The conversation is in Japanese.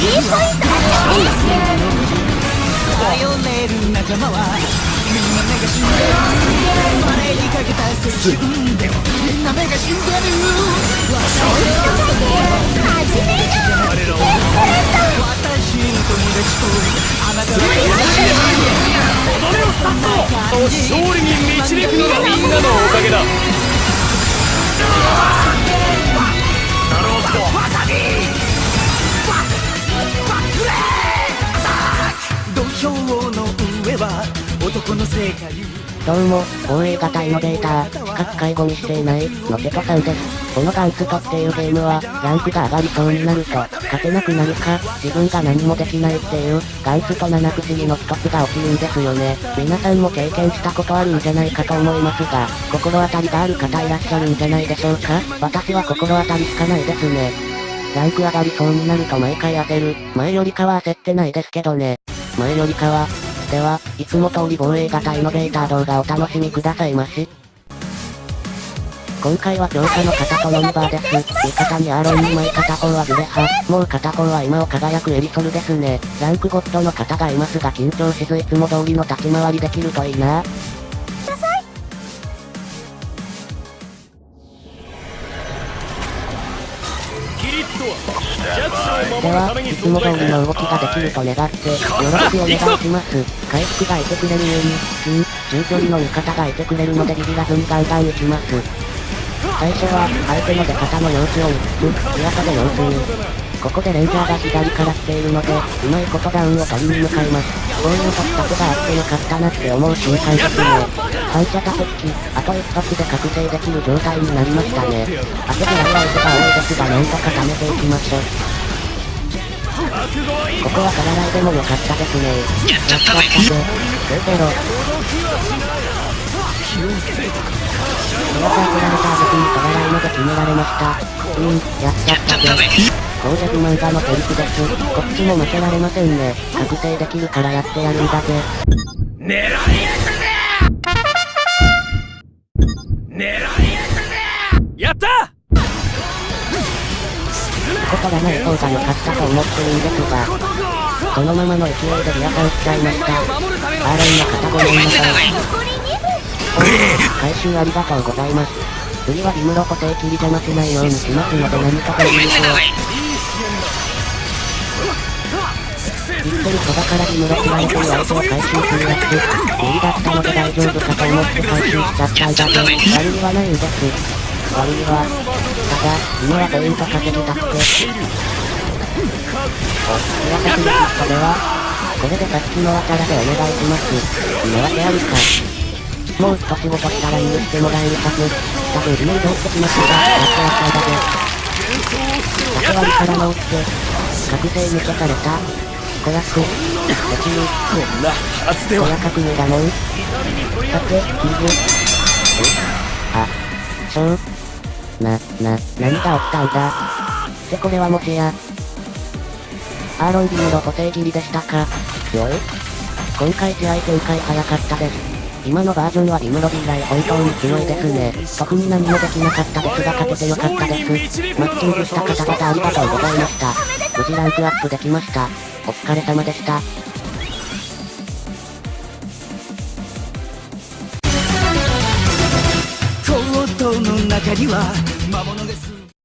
G ポイントだ頼れる仲間はみんな目が死んでるバレにかけた青春でもみんな目が死んでる私の友達とあなたのとどめを刺そう勝利に導くのがみんなのおかげだ。どうも、防衛型イノベーター、しかし介護にしていない、のテトさんです。このガンストっていうゲームは、ランクが上がりそうになると、勝てなくなるか、自分が何もできないっていう、ガンスト七不思議の一つが起きるんですよね。皆さんも経験したことあるんじゃないかと思いますが、心当たりがある方いらっしゃるんじゃないでしょうか？私は心当たりしかないですね。ランク上がりそうになると毎回焦る。前よりかは焦ってないですけどね。前よりかは。では、いつも通り防衛型イノベーター動画お楽しみくださいまし。今回は強化の方との2バーです。味方にアーロン2枚片方はグレハ。もう片方は今を輝くエリソルですね。ランクゴッドの方がいますが緊張しずいつも通りの立ち回りできるといいな。では、いつも通りの動きができると願って、よろしくお願いします。回復がいてくれるように、金、中距離の味方がいてくれるのでビビらずにガンガン打ちます。最初は、相手の出方の様子を映す、強さで様子見。ここでレンジャーが左から来ているので、うまいことダウンを取りに向かいます。こういう突破があってよかったなって思う瞬間ですね。反射打席、あと一発で確定できる状態になりましたね。当てずらい相手が多いですがなんとか貯めていきましょう。ここは皿ライでも良かったですね。やっちゃったぜ。ゼゼロ。エアが当てられた時に皿ライまで決められました。うん、やっちゃったぜ。攻略漫画のセリフです。こっちも負けられませんね。確定できるからやってやるんだぜ。狙いがない方が良かったと思ってるんですが、そのままの勢いでリアカンしちゃいました。アーロンの肩ごめんなさい。回収ありがとうございます。次はビムロ固定切り邪魔しないようにしますので何かというと、言ってるそばからビムロ切られてる相手を回収するやつ、無理だったので大丈夫かと思って回収しちゃったんだぜ。悪いはないんです。悪いは、ただ、今はポイント稼ぎたくて。紫のヒットでは、これでさっきのあたらでお願いします。今は手あるか。もう一仕事したら許してもらえるはず。多分、今移動してきますが、やってやったんだぜ。竹割りから直って、確定抜けされた。小安、できる。こんなはずでは親革命だもん。さて、水。あ、そう。な、な、何が起きたんだ？ってこれはもしや。アーロンビムロ固定切りでしたか？よい今回試合展開早かったです。今のバージョンはビムロビ以来本当に強いですね。特に何もできなかったですが勝ててよかったです。マッチングした方々ありがとうございました。無事ランクアップできました。お疲れ様でした。крокодила. Маму